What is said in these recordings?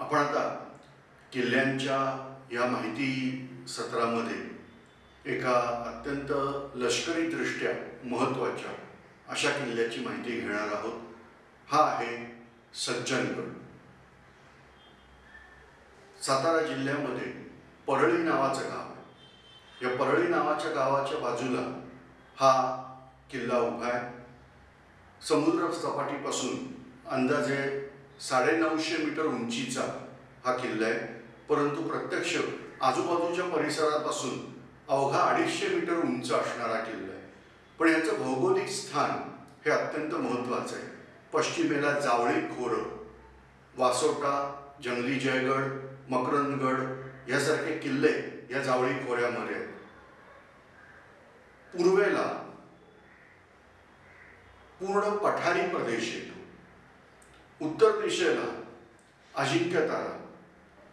आपण आता किल्ल्यांच्या या माहिती सत्रामध्ये एका अत्यंत लष्करीदृष्ट्या महत्त्वाच्या अशा किल्ल्याची माहिती घेणार आहोत. हा आहे सज्जनगड सातारा जिल्ह्यामध्ये परळी नावाचं गाव आहे. या परळी नावाच्या गावाच्या बाजूला हा किल्ला उभा आहे. समुद्र सपाटीपासून अंदाजे साडेनऊशे मीटर उंचीचा हा किल्ला आहे. परंतु प्रत्यक्ष आजूबाजूच्या परिसरापासून अवघा अडीचशे मीटर उंच असणारा किल्ला आहे. पण याचं भौगोलिक स्थान हे अत्यंत महत्त्वाचं आहे. पश्चिमेला जावळी खोरं वासोटा जंगली जयगड मकरंदगड यासारखे किल्ले या जावळी खोऱ्यामध्ये आहेत. पूर्वेला पूर्ण पठारी प्रदेश येतो. उत्तर दिशेला अजिंक्यतारा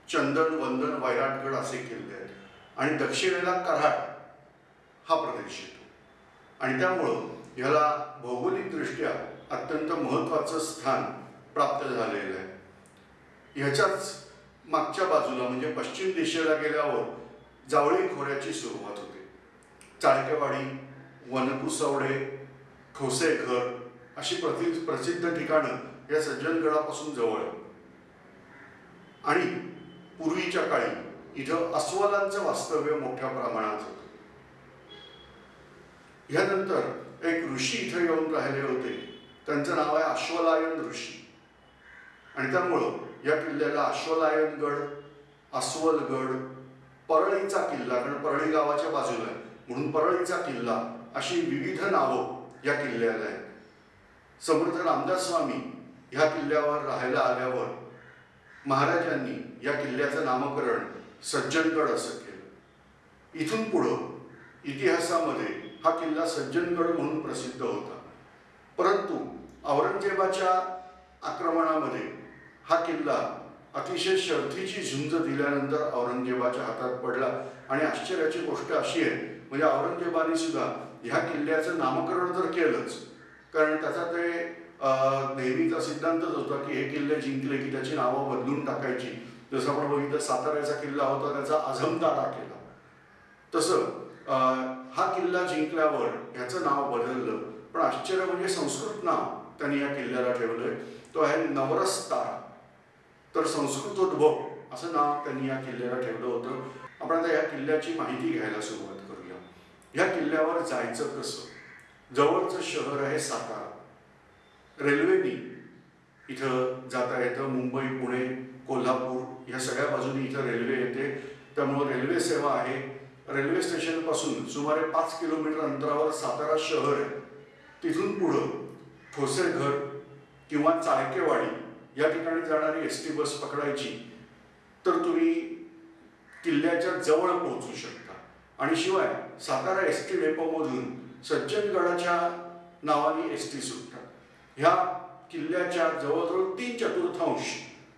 चंदन वंदन वैराटगड असे किल्ले आहेत. आणि दक्षिणेला कराड हा प्रदेश येतो. आणि त्यामुळं ह्याला भौगोलिकदृष्ट्या अत्यंत महत्त्वाचं स्थान प्राप्त झालेलं आहे. ह्याच्याच मागच्या बाजूला म्हणजे पश्चिम दिशेला गेल्यावर जावळी खोऱ्याची सुरुवात होते. चाळकेवाडी वनकुसवडे ठोसेघर अशी प्रति प्रसिद्ध ठिकाणं या सज्जनगडापासून जवळ. आहे आणि पूर्वीच्या काळी इथं अस्वलांचं वास्तव्य मोठ्या प्रमाणात होतं. ह्यानंतर एक ऋषी इथं येऊन राहिले होते. त्यांचं नाव आहे अश्वलायन ऋषी. आणि त्यामुळं या किल्ल्याला अश्वलायनगड अस्वलगड परळीचा किल्ला कारण परळी गावाच्या बाजूला आहे. म्हणून परळीचा किल्ला अशी विविध नावं या किल्ल्याला आहेत. समर्थ रामदास स्वामी ह्या किल्ल्यावर राहायला आल्यावर महाराजांनी या किल्ल्याचं नामकरण सज्जनगड असं केलं. इथून पुढं इतिहासामध्ये हा किल्ला सज्जनगड म्हणून प्रसिद्ध होता. परंतु औरंगजेबाच्या आक्रमणामध्ये हा किल्ला अतिशय शर्थीची झुंज दिल्यानंतर औरंगजेबाच्या हातात पडला. आणि आश्चर्याची गोष्ट अशी आहे म्हणजे औरंगजेबाने सुद्धा ह्या किल्ल्याचं नामकरण तर केलंच कारण त्याचा ते नेहमीचा सिद्धांतच होता की हे किल्ले जिंकले की त्याची नावं बदलून टाकायची. जसं आपण बघितलं साताऱ्याचा किल्ला होता त्याचा अझमतारा केला. तसं हा किल्ला जिंकल्यावर ह्याचं नाव बदललं. पण आश्चर्य म्हणजे संस्कृत नाव त्यांनी या किल्ल्याला ठेवलंय. तो आहे नवरस्तारा तर संस्कृतोद्भव असं नाव त्यांनी या किल्ल्याला ठेवलं होतं. आपण आता या किल्ल्याची माहिती घ्यायला सुरुवात करूया. ह्या किल्ल्यावर जायचं कसं? जवळचं शहर आहे सातारा. रेल्वेनी इथं जाता येतं मुंबई पुणे कोल्हापूर या सगळ्या बाजूनी इथं रेल्वे येते. त्यामुळं रेल्वे सेवा आहे. रेल्वे स्टेशनपासून सुमारे पाच किलोमीटर अंतरावर सातारा शहर आहे. तिथून पुढं ठोसेघर किंवा चाळकेवाडी या ठिकाणी जाणारी एस टी बस पकडायची. तर तुम्ही किल्ल्याच्या जवळ पोहोचू शकता. आणि शिवाय सातारा एस टी डेपोमधून सज्जनगडाच्या नावाने एस टी सुटतात. ह्या किल्ल्याच्या जवळजवळ तीन चतुर्थांश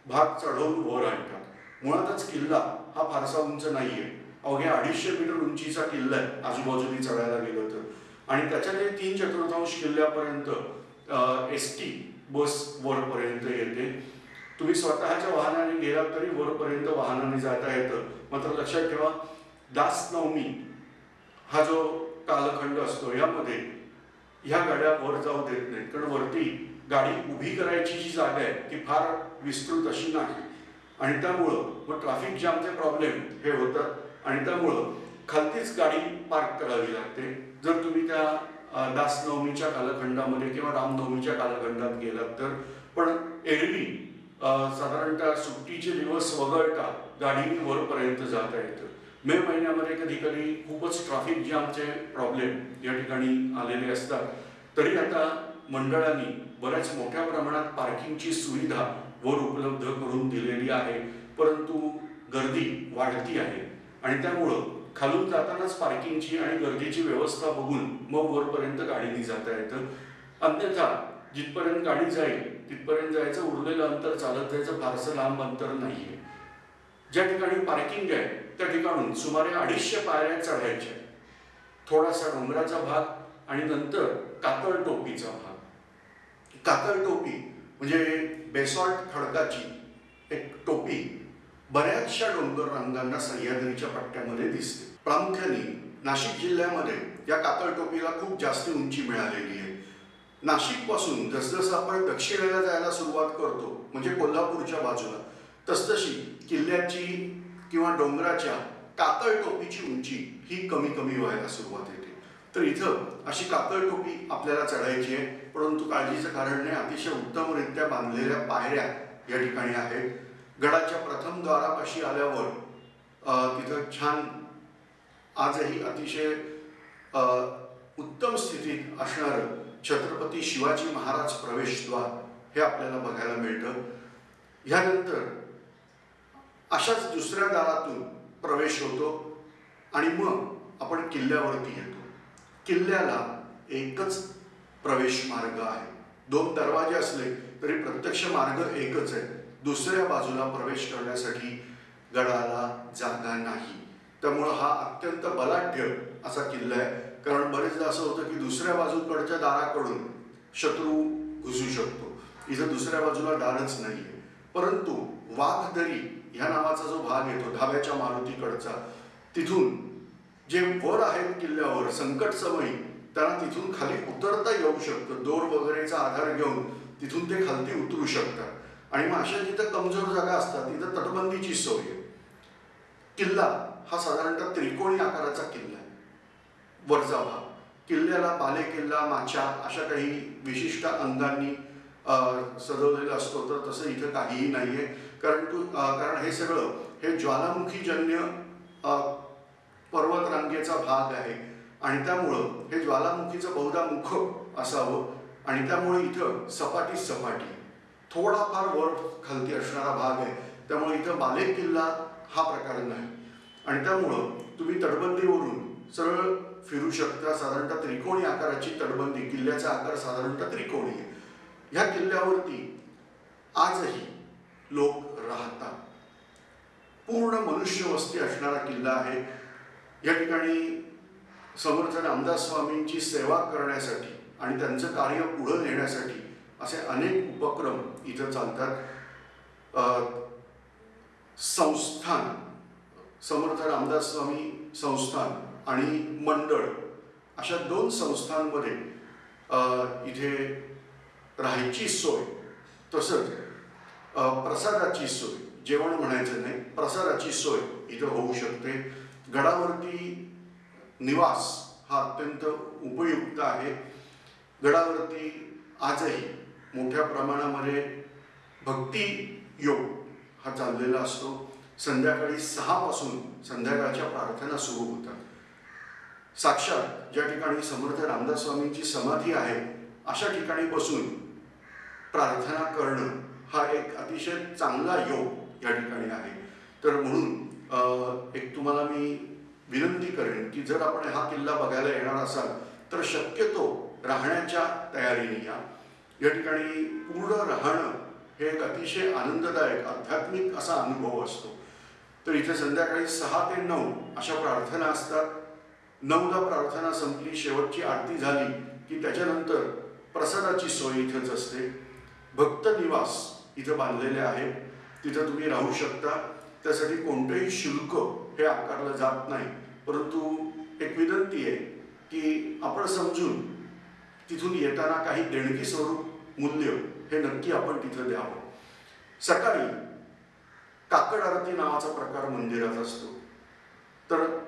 भाग चढवून वर आणतात. मुळातच किल्ला हा फारसा उंच नाही आहे अवघ्या अडीचशे मीटर उंचीचा किल्ला आहे आजूबाजूनी चढायला गेलं तर. आणि त्याच्याने तीन चतुर्थांश किल्ल्यापर्यंत एस टी बस वरपर्यंत येते. तुम्ही स्वतःच्या वाहनाने गेलात तरी वरपर्यंत वाहनाने जाता येतं. मात्र लक्षात ठेवा दास नवमी हा जो कालखंड असतो यामध्ये ह्या गाड्या वर जाऊ देत नाहीत. कारण वरती गाडी उभी करायची जी जागा आहे ती फार विस्तृत अशी नाही. आणि त्यामुळं मग ट्रॅफिक जॅमचे प्रॉब्लेम हे होतात. आणि त्यामुळं खालतीच गाडी पार्क करावी लागते. जर तुम्ही त्या दासनवमीच्या कालखंडामध्ये किंवा रामनवमीच्या कालखंडात गेलात तर. पण एरवी साधारणतः सुट्टीचे दिवस वगळता गाडीने वरपर्यंत जाता येतं. मे महिन्यामध्ये कधी कधी खूपच ट्रॅफिक जॅमचे प्रॉब्लेम या ठिकाणी आलेले असतात. तरी आता मंडळांनी बऱ्याच मोठ्या प्रमाणात पार्किंगची सुविधा वर उपलब्ध करून दिलेली आहे. परंतु गर्दी वाढती आहे. आणि त्यामुळं खालून जातानाच पार्किंगची आणि गर्दीची व्यवस्था बघून मग वरपर्यंत गाडीने जाता येतं. अन्यथा जिथपर्यंत गाडी जाईल तिथपर्यंत जायचं उरलेलं अंतर चालत जायचं फारसं लांब अंतर नाही आहे ज्या ठिकाणी पार्किंग आहे त्या ठिकाणून सुमारे अडीचशे पायऱ्या चढायच्या. थोडासा डोंगराचा भाग आणि नंतर कातळ टोपीचा भाग. कातळ टोपी म्हणजे बेसॉल्ट खडकाची एक टोपी बऱ्याचशा डोंगर रंगांना सह्याद्रीच्या पट्ट्यामध्ये दिसते. प्रामुख्याने नाशिक जिल्ह्यामध्ये या कातळ टोपीला खूप जास्त उंची मिळालेली आहे. नाशिकपासून जसजसं आपण दक्षिणेला जायला सुरुवात करतो म्हणजे कोल्हापूरच्या बाजूला तसतशी किल्ल्याची किंवा डोंगराच्या कातळ टोपीची उंची ही कमी कमी व्हायला सुरुवात येते. तर इथं अशी कातळ टोपी आपल्याला चढायची आहे. परंतु काळजीचं कारण नाही अतिशय उत्तमरित्या बांधलेल्या पायऱ्या या ठिकाणी आहेत. गडाच्या प्रथम द्वारापाशी आल्यावर तिथं छान आजही अतिशय उत्तम स्थितीत असणारं छत्रपती शिवाजी महाराज प्रवेशद्वार हे आपल्याला बघायला मिळतं. ह्यानंतर अशाच दुसऱ्या दारातून प्रवेश होतो आणि मग आपण किल्ल्यावरती येतो. किल्ल्याला एकच प्रवेश मार्ग आहे. दोन दरवाजे असले तरी प्रत्यक्ष मार्ग एकच आहे. दुसऱ्या बाजूला प्रवेश करण्यासाठी गडाला जागा नाही. त्यामुळं हा अत्यंत बलाढ्य असा किल्ला आहे. कारण बरेचदा असं होतं की दुसऱ्या बाजूकडच्या दाराकडून शत्रू घुसू शकतो. इथं दुसऱ्या बाजूला दारच नाही आहे परंतु वाघदरी ह्या नावाचा जो भाग येतो धाब्याच्या मारुतीकडचा तिथून जे वर आहेत किल्ल्यावर संकट समयी त्यांना तिथून खाली उतरता येऊ शकतं. दोर वगैरेचा आधार घेऊन तिथून ते खालती उतरू शकतात. आणि मग अशा जिथं कमजोर जागा असतात तिथं तटबंदीची सोय आहे. किल्ला हा साधारणतः त्रिकोणी आकाराचा किल्ला आहे. वरचा भाग. किल्ल्याला बाले किल्ला माचा अशा काही विशिष्ट अंगांनी सजवलेला असतो तर तसं इथं काहीही नाही आहे कारण तू कारण हे सगळं हे ज्वालामुखीजन्य पर्वतरांगेचा भाग आहे. आणि त्यामुळं हे ज्वालामुखीचं बहुधा मुख असावं. आणि त्यामुळे इथं सपाटी सपाटी. थोडाफार वर खालती असणारा भाग आहे. त्यामुळे इथं बाले किल्ला हा प्रकार नाही. आणि त्यामुळं तुम्ही तटबंदीवरून सरळ फिरू शकता. साधारणतः त्रिकोणी आकाराची तटबंदी किल्ल्याचा आकार साधारणतः त्रिकोणी आहे. ह्या किल्ल्यावरती आजही लोक राहतात पूर्ण मनुष्य वस्ती असणारा किल्ला आहे. या ठिकाणी समर्थ रामदास स्वामींची सेवा करण्यासाठी आणि त्यांचं कार्य पुढं नेण्यासाठी असे अनेक उपक्रम इथं चालतात. संस्थान समर्थ रामदास स्वामी संस्थान आणि मंडळ अशा दोन संस्थांमध्ये इथे राहायची सोय. तसंच प्रसादाची सोय. जेवण म्हणायचं नाही प्रसादाची सोय इथं होऊ शकते. गडावरती निवास हा अत्यंत उपयुक्त आहे. गडावरती आजही मोठ्या प्रमाणामध्ये भक्ती योग हा चाललेला असतो. संध्याकाळी सहापासून संध्याकाळच्या प्रार्थना सुरू होतात. साक्षात ज्या ठिकाणी समर्थ रामदास स्वामींची समाधी आहे अशा ठिकाणी बसून प्रार्थना करणं हा एक अतिशय चांगला योग या ठिकाणी आहे. तर म्हणून एक तुम्हाला मी विनंती करेन की जर आपण हा किल्ला बघायला येणार असाल तर शक्यतो राहण्याच्या तयारीने या. या ठिकाणी पूर्ण राहणं हे एक अतिशय आनंददायक आध्यात्मिक असा अनुभव असतो. तर इथे संध्याकाळी सहा ते नऊ अशा प्रार्थना असतात. नऊला प्रार्थना संपली शेवटची आरती झाली की त्याच्यानंतर प्रसादाची सोय इथेच असते. भक्त निवास तिथं बांधलेले आहेत तिथं तुम्ही राहू शकता. त्यासाठी कोणतंही शुल्क हे आकारलं जात नाही. परंतु एक विनंती आहे की आपण समजून तिथून येताना काही देणगी स्वरूप मूल्य हे नक्की आपण तिथं द्यावं. सकाळी काकड आरती नावाचा प्रकार मंदिरात असतो. तर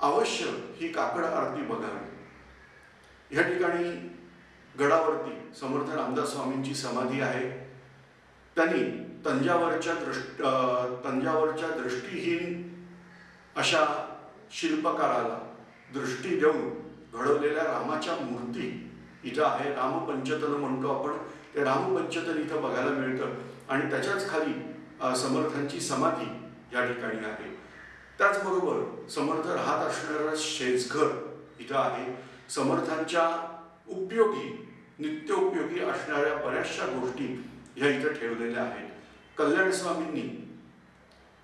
अवश्य ही काकड आरती बघावी ह्या ठिकाणी गडावरती समर्थ रामदास स्वामींची समाधी आहे. त्यांनी तंजावरच्या दृष्ट तंजावरच्या दृष्टीहीन अशा शिल्पकाराला दृष्टी देऊन घडवलेल्या रामाच्या मूर्ती इथं आहे. रामपंचतन म्हणतो आपण. ते रामपंचतन इथं बघायला मिळतं. आणि त्याच्याच खाली समर्थांची समाधी या ठिकाणी आहे. त्याचबरोबर समर्थ राहत असणारं शेजघर इथं आहे. समर्थांच्या उपयोगी नित्योपयोगी असणाऱ्या बऱ्याचशा गोष्टी ह्या इथं ठेवलेल्या आहेत. कल्याण स्वामींनी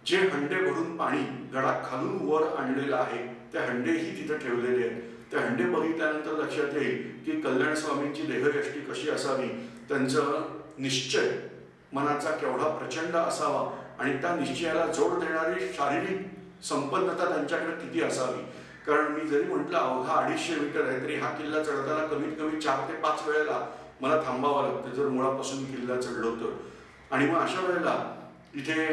जे हंडे भरून पाणी गडात खालून वर आणलेलं आहे ते हंडेही तिथं ठेवलेले आहेत. ते हंडे बघितल्यानंतर लक्षात येईल की कल्याण स्वामींची देहयष्टी कशी असावी त्यांचं निश्चय मनाचा केवढा प्रचंड असावा आणि त्या निश्चयाला जोड देणारी शारीरिक संपन्नता त्यांच्याकडे किती असावी. कारण मी जरी म्हटलं अवघा अडीचशे मीटर आहे तरी हा किल्ला चढताना कमीत कमी चार ते पाच वेळेला मला थांबावं लागतं. जर मुळापासून किल्ला चढलो तर आणि मग अशा वेळेला इथे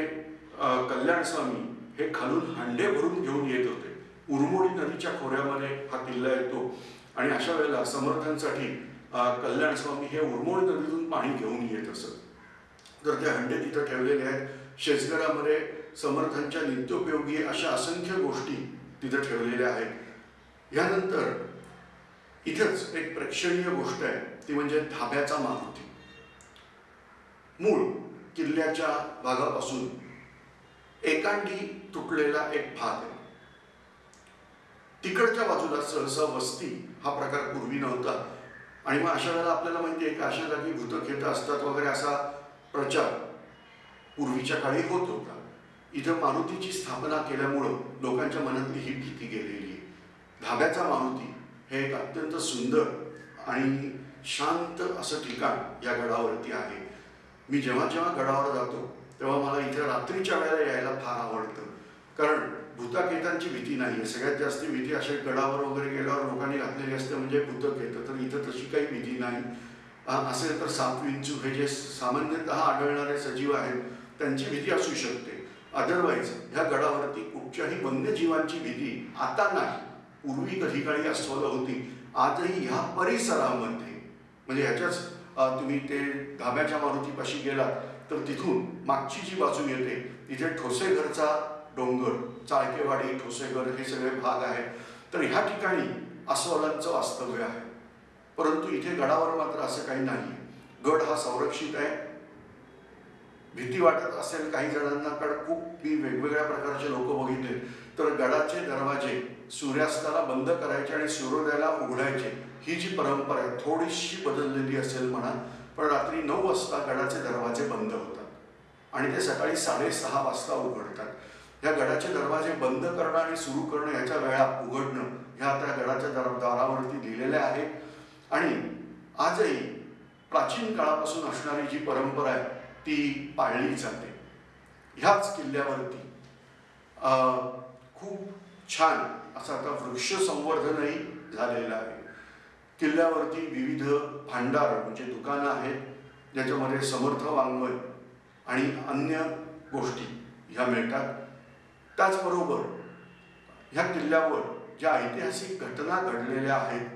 कल्याणस्वामी कल्याण स्वामी हे खालून हांडे भरून घेऊन येत होते. उरमोडी नदीच्या खोऱ्यामध्ये हा किल्ला येतो. आणि अशा वेळेला समर्थांसाठी कल्याणस्वामी कल्याण स्वामी हे उरमोडी नदीतून पाणी घेऊन येत असत. तर ते हंडे तिथं ठेवलेले आहेत. शेजगडामध्ये समर्थांच्या नित्योपयोगी अशा असंख्य गोष्टी तिथं ठेवलेल्या आहेत. यानंतर इथंच एक प्रेक्षणीय गोष्ट आहे ती म्हणजे धाब्याचा मारुती मूळ किल्ल्याच्या भागापासून एकांडी तुटलेला एक भाग आहे. तिकडच्या बाजूला सहसा वस्ती हा प्रकार पूर्वी नव्हता. आणि मग अशा वेळेला आपल्याला माहिती आहे की अशा जागी भूतखेत असतात वगैरे असा प्रचार पूर्वीच्या काळी होत होता. इथं मारुतीची स्थापना केल्यामुळं लोकांच्या मनातली ही भीती गेलेली आहे. धाब्याचा मारुती हे एक अत्यंत सुंदर आणि शांत असं ठिकाण या गडावरती आहे. मी जेव्हा जेव्हा गडावर जातो तेव्हा मला इथे रात्रीच्या वेळेला यायला फार आवडतं. कारण भूताकेतांची भीती नाही आहे सगळ्यात जास्त भीती असे गडावर वगैरे गेल्यावर लोकांनी घातलेली असते म्हणजे भूतक येतं तर इथं तशी काही भीती नाही. असेल तर सापविंचू हे जे सामान्यतः आढळणारे सजीव आहेत त्यांची भीती असू शकते. अदरवाईज ह्या गडावरती कुठच्याही वन्यजीवांची भीती आता नाही. पूर्वी कधी ठिकाणी अस्वलं होती. आजही ह्या परिसरामध्ये म्हणजे ह्याच्याच तुम्ही ते धाब्याच्या मारुतीपाशी गेलात तर तिथून मागची जी बाजू येते तिथे ठोसेघरचा डोंगर चाळकेवाडी ठोसेघर हे सगळे भाग आहेत. तर ह्या ठिकाणी अस्वलांचं वास्तव्य आहे. परंतु इथे गडावर मात्र असं काही नाही गड हा संरक्षित आहे. भीती वाटत असेल काही जणांना कारण खूप मी वेगवेगळ्या प्रकारचे लोक बघितले तर गडाचे दरवाजे सूर्यास्ताला बंद करायचे आणि सूर्योदयाला उघडायचे. ही जी परंपरा आहे थोडीशी बदललेली असेल म्हणा पण रात्री नऊ वाजता गडाचे दरवाजे बंद होतात. आणि ते सकाळी साडेसहा वाजता उघडतात. या गडाचे दरवाजे बंद करणं आणि सुरू करणं याच्या वेळा उघडणं ह्या त्या गडाच्या दर दारावरती लिहिलेल्या आहेत. आणि आजही प्राचीन काळापासून असणारी जी परंपरा आहे ती पाळली जाते. ह्याच किल्ल्यावरती खूप छान असं आता वृक्ष संवर्धनही झालेलं आहे. किल्ल्यावरती विविध भांडार म्हणजे दुकानं आहेत ज्याच्यामध्ये समर्थ वाङ्मय आणि अन्य गोष्टी ह्या मिळतात. त्याचबरोबर ह्या किल्ल्यावर ज्या ऐतिहासिक घटना घडलेल्या आहेत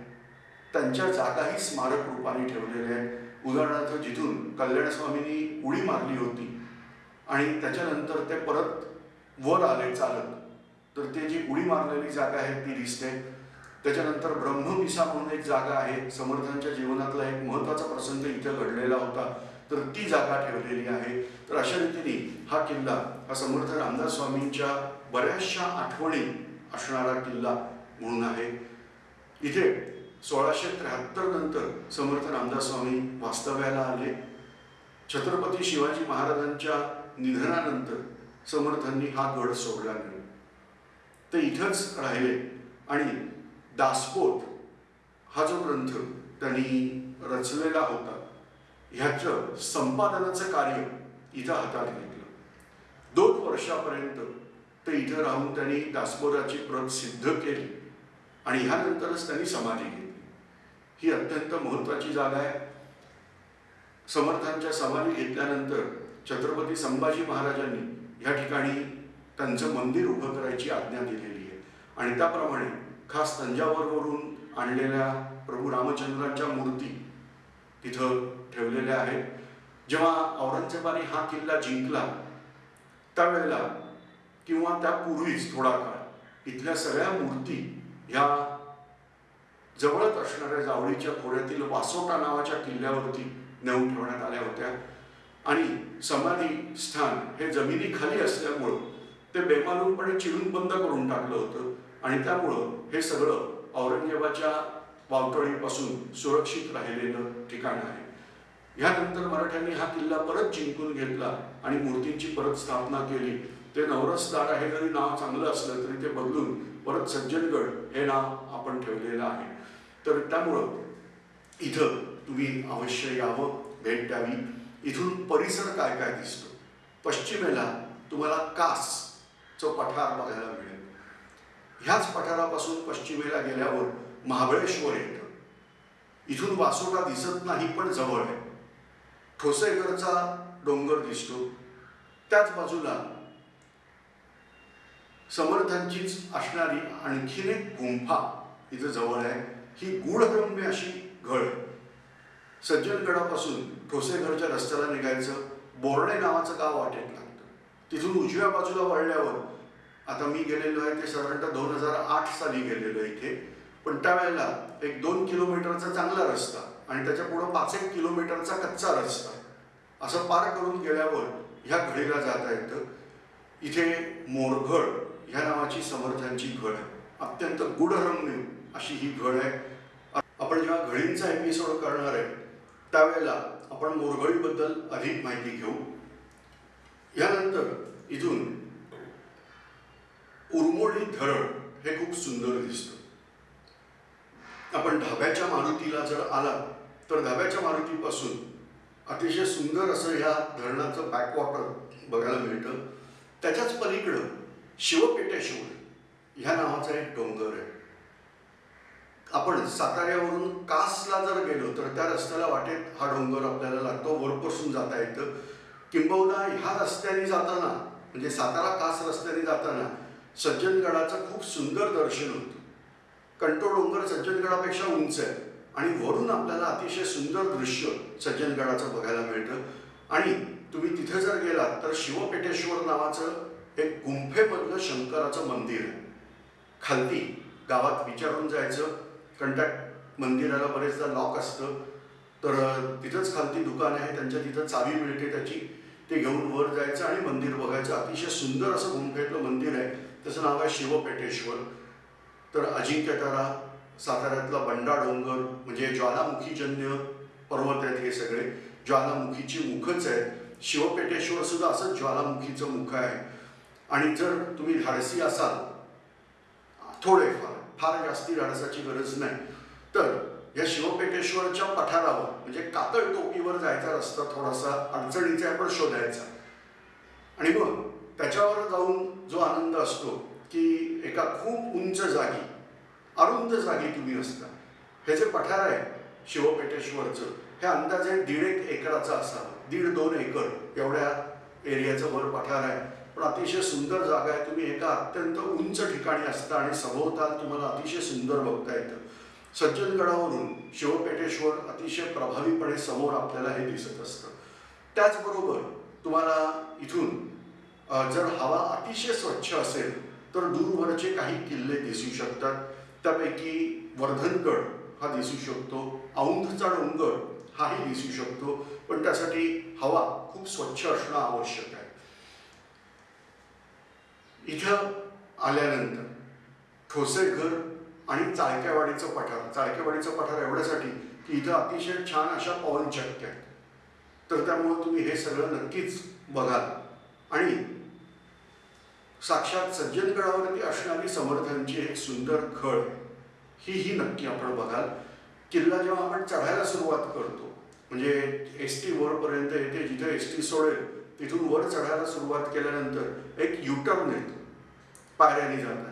त्यांच्या जागाही स्मारक रूपाने ठेवलेल्या आहेत. उदाहरणार्थ जिथून कल्याणस्वामींनी उडी मारली होती आणि त्याच्यानंतर ते परत वर आले चालत. तर ते जी उडी मारलेली जागा आहे ती दिसते त्याच्यानंतर ब्रह्मविसा म्हणून एक जागा आहे समर्थांच्या जीवनातला एक महत्त्वाचा प्रसंग इथं घडलेला होता तर ती जागा ठेवलेली आहे. तर अशा रीतीने हा किल्ला हा समर्थ रामदास स्वामींच्या बऱ्याचशा आठवणी असणारा किल्ला म्हणून आहे. इथे सोळाशे त्र्याहत्तर नंतर समर्थ रामदास स्वामी वास्तव्याला आले. छत्रपती शिवाजी महाराजांच्या निधनानंतर समर्थांनी हा गड सोडला. नाही ते इथंच राहिले. आणि दासपोत हा जो ग्रंथ त्यांनी रचलेला होता ह्याचं संपादनाचं कार्य इथं हातात घेतलं. दोन वर्षापर्यंत ते इथं राहून त्यांनी दासबोधाची प्रत सिद्ध केली आणि ह्यानंतरच त्यांनी समाधी घेतली. ही अत्यंत महत्वाची जागा आहे. समर्थांच्या समाधी घेतल्यानंतर छत्रपती संभाजी महाराजांनी या ठिकाणी त्यांचं मंदिर उभं करायची आज्ञा दिलेली आहे. आणि त्याप्रमाणे खास तंजावरवरून आणलेल्या प्रभू रामचंद्रांच्या मूर्ती तिथं ठेवलेल्या आहेत. जेव्हा औरंगजेबाने हा किल्ला जिंकला त्यावेळेला किंवा त्यापूर्वीच थोडा काळ इथल्या सगळ्या मूर्ती ह्या जवळच असणाऱ्या जावळीच्या खोऱ्यातील वासोटा नावाच्या किल्ल्यावरती नेऊन ठेवण्यात आल्या होत्या. आणि समाधी स्थान हे जमिनीखाली असल्यामुळं ते बेमालूमपणे चिरून बंद करून टाकलं होतं. आणि त्यामुळं हे सगळं औरंगजेबाच्या वावटळीपासून सुरक्षित राहिलेलं ठिकाण आहे. ह्यानंतर मराठ्यांनी हा किल्ला परत जिंकून घेतला आणि मूर्तींची परत स्थापना केली. ते नवरसदार हे जरी नाव चांगलं असलं तरी ते बदलून परत सज्जनगड हे नाव आपण ठेवलेलं आहे. तर त्यामुळं इथं तुम्ही अवश्य यावं भेट द्यावी. इथून परिसर काय काय दिसतो? पश्चिमेला तुम्हाला कास कासचं पठार बघायला मिळेल. ह्याच पठारापासून पश्चिमेला गेल्यावर महाबळेश्वर येतं. इथून वासोटा दिसत नाही पण जवळ आहे. ठोसेघरचा डोंगर दिसतो. त्याच बाजूला समर्थांचीच असणारी आणखीन एक गुंफा इथं जवळ आहे. ही गूढरम्य अशी घड सज्जनगडापासून ठोसेघरच्या रस्त्याला निघायचं बोर्डे नावाचं गाव वाटेल तिथून उजव्या बाजूला वळल्यावर आता मी गेलेलो आहे ते साधारणतः दोन हजार आठ साली गेलेलो आहे इथे. पण त्यावेळेला एक दोन किलोमीटरचा चांगला रस्ता आणि त्याच्या पुढं पाच एक किलोमीटरचा कच्चा रस्ता असं पार करून गेल्यावर ह्या घडीला जाता येतं. इथे मोरघड ह्या नावाची समर्थांची घड आहे. अत्यंत गुढरम्य अशी ही घड आहे. आपण जेव्हा घडींचा एपिसोड करणार आहे त्यावेळेला आपण मोरघडीबद्दल अधिक माहिती घेऊ. यानंतर इथून उरमोडी धरण हे खूप सुंदर दिसतं. आपण ढाब्याच्या मारुतीला जर आला तर ढाब्याच्या मारुतीपासून अतिशय सुंदर असं ह्या धरणाचं बॅकवॉटर बघायला मिळतं. त्याच्याच पलीकडं शिवपेटेश्वर ह्या नावाचा एक डोंगर आहे. आपण साताऱ्यावरून कासला जर गेलो तर त्या रस्त्याला वाटेत हा डोंगर आपल्याला लागतो. वरपासून जाता येतं. किंबहुना ह्या रस्त्याने जाताना म्हणजे सातारा कास रस्त्याने जाताना सज्जनगडाचं खूप सुंदर दर्शन होतं. कंटो डोंगर सज्जनगडापेक्षा उंच आहे आणि वरून आपल्याला अतिशय सुंदर दृश्य सज्जनगडाचं बघायला मिळतं. आणि तुम्ही तिथे जर गेलात तर शिवपेटेश्वर नावाचं एक गुंफेमधलं शंकराचं मंदिर आहे. खालती गावात विचारून जायचं कारण त्या मंदिराला बरेचदा लॉक असतं. तर तिथंच खालती दुकान आहे त्यांच्या तिथं चावी मिळते त्याची. ते घेऊन वर जायचं आणि मंदिर बघायचं. अतिशय सुंदर असं गुंफेतलं मंदिर आहे. त्याचं नाव आहे शिवपेटेश्वर. तर अजिंक्यतारा साताऱ्यातला बंडा डोंगर म्हणजे ज्वालामुखीजन्य पर्वत आहेत हे सगळे. ज्वालामुखीची मुखच आहेत. शिवपेटेश्वर सुद्धा असंच ज्वालामुखीचं मुख आहे. आणि जर तुम्ही धाडसी असाल थोडेफार फार जास्ती धाडसाची गरज नाही. तर या शिवपेटेश्वरच्या पठारावर म्हणजे कातळ टोपीवर जायचा रस्ता थोडासा अडचणीचा आहे पण शोधायचा. आणि मग त्याच्यावर जाऊन जो आनंद असतो की एका खूप उंच जागी अरुंद जागी तुम्ही असता. हे जे पठार आहे शिवपेटेश्वरचं हे अंदाजे दीड एक एकराचं असावं. दीड दोन एकर एवढ्या एरियाचं वर पठार आहे. पण अतिशय सुंदर जागा आहे. तुम्ही एका अत्यंत उंच ठिकाणी असता आणि सभोवताल तुम्हाला अतिशय सुंदर बघता येतं. सज्जनगडावरून शिवपेटेश्वर अतिशय प्रभावीपणे समोर आपल्याला हे दिसत असतं. त्याचबरोबर तुम्हाला इथून जर हवा अतिशय स्वच्छ असेल तर दूरवरचे काही किल्ले दिसू शकतात. त्यापैकी वर्धनगड हा दिसू शकतो औंधचा डोंगर हाही दिसू शकतो पण त्यासाठी हवा खूप स्वच्छ असणं आवश्यक आहे. इथं आल्यानंतर ठोसेघर आणि चाळक्यावाडीचं पठार चाळक्यावाडीचं पठार एवढ्यासाठी की इथं अतिशय छान अशा पवनचक्क्या आहेत. तर त्यामुळं तुम्ही हे सगळं नक्कीच बघाल. आणि साक्षात सज्जनगडावरती असणारी समर्थांची एक सुंदर खळ ही ही नक्की आपण बघाल. किल्ला जेव्हा आपण चढायला सुरुवात करतो म्हणजे एस टी वरपर्यंत येते जिथे एस टी सोडेल तिथून वर चढायला सुरुवात केल्यानंतर एक युटर्न येतो. पायऱ्याने जाताना.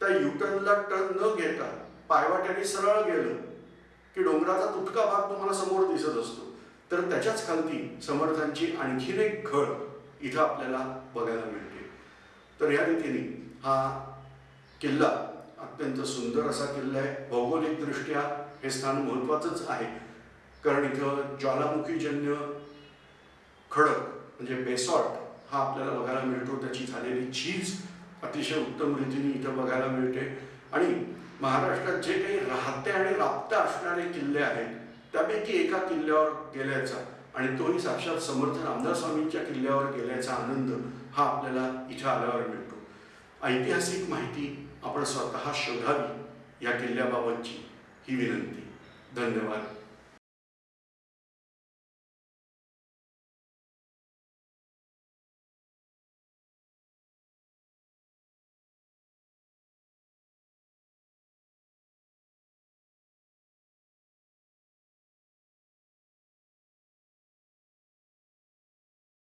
त्या युटर्नला टर्न न घेता पायवाट्याने सरळ गेलं की डोंगराचा तुटका भाग तुम्हाला समोर दिसत असतो. तर त्याच्याच खालती समर्थांची आणखीन एक घळ इथं आपल्याला बघायला मिळते. तर या रीतीने हा किल्ला अत्यंत सुंदर असा किल्ला आहे. भौगोलिकदृष्ट्या हे स्थान महत्त्वाचंच आहे. कारण इथं ज्वालामुखीजन्य खडक म्हणजे बेसॉल्ट हा आपल्याला बघायला मिळतो. त्याची झालेली चीज अतिशय उत्तम रीतीने इथं बघायला मिळते. आणि महाराष्ट्रात जे काही राहते आणि राबत्या असणारे किल्ले आहेत त्यापैकी एका किल्ल्यावर गेल्याचा आणि तोही साक्षात समर्थ रामदास स्वामींच्या किल्ल्यावर गेल्याचा आनंद हा आपल्याला इथं आल्यावर मिळतो. ऐतिहासिक माहिती आपण स्वतः शोधावी या किल्ल्याबाबतची ही विनंती. धन्यवाद.